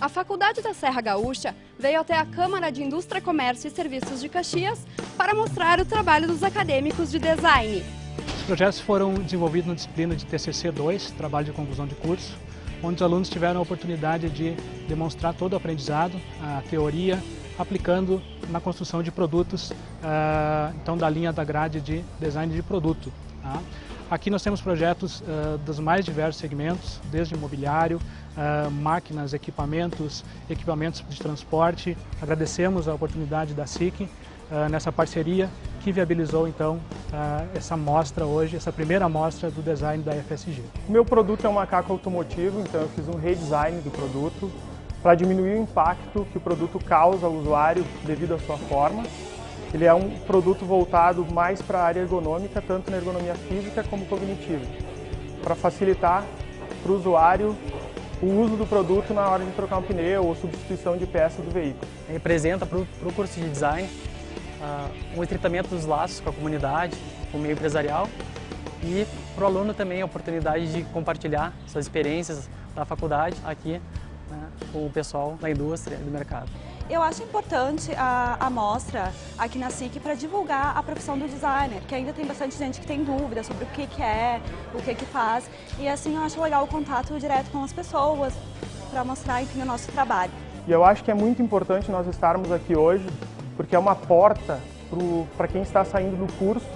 A Faculdade da Serra Gaúcha veio até a Câmara de Indústria, Comércio e Serviços de Caxias para mostrar o trabalho dos acadêmicos de design. Os projetos foram desenvolvidos na disciplina de TCC2, Trabalho de Conclusão de Curso, onde os alunos tiveram a oportunidade de demonstrar todo o aprendizado, a teoria, aplicando na construção de produtos, ah, então da linha da grade de design de produto. Aqui nós temos projetos uh, dos mais diversos segmentos, desde imobiliário, uh, máquinas, equipamentos, equipamentos de transporte. Agradecemos a oportunidade da SIC uh, nessa parceria que viabilizou então essa mostra hoje, essa primeira mostra do design da FSG. O meu produto é um macaco automotivo, então eu fiz um redesign do produto para diminuir o impacto que o produto causa ao usuário devido à sua forma ele é um produto voltado mais para a área ergonômica, tanto na ergonomia física como cognitiva, para facilitar para o usuário o uso do produto na hora de trocar um pneu ou substituição de peças do veículo. Representa para o curso de design uh, um estreitamento dos laços com a comunidade, com o meio empresarial e para o aluno também a oportunidade de compartilhar suas experiências da faculdade aqui né, com o pessoal da indústria e do mercado. Eu acho importante a, a mostra aqui na SIC para divulgar a profissão do designer, que ainda tem bastante gente que tem dúvidas sobre o que, que é, o que, que faz. E assim eu acho legal o contato direto com as pessoas, para mostrar enfim, o nosso trabalho. E eu acho que é muito importante nós estarmos aqui hoje, porque é uma porta para quem está saindo do curso,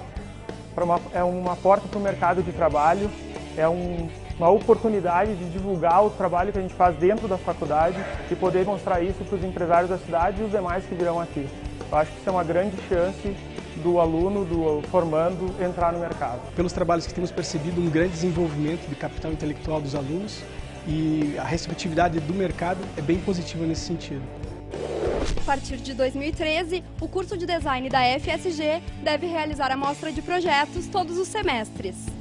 uma, é uma porta para o mercado de trabalho, é um uma oportunidade de divulgar o trabalho que a gente faz dentro da faculdade e poder mostrar isso para os empresários da cidade e os demais que virão aqui. Eu acho que isso é uma grande chance do aluno, do formando, entrar no mercado. Pelos trabalhos que temos percebido, um grande desenvolvimento de capital intelectual dos alunos e a receptividade do mercado é bem positiva nesse sentido. A partir de 2013, o curso de design da FSG deve realizar a mostra de projetos todos os semestres.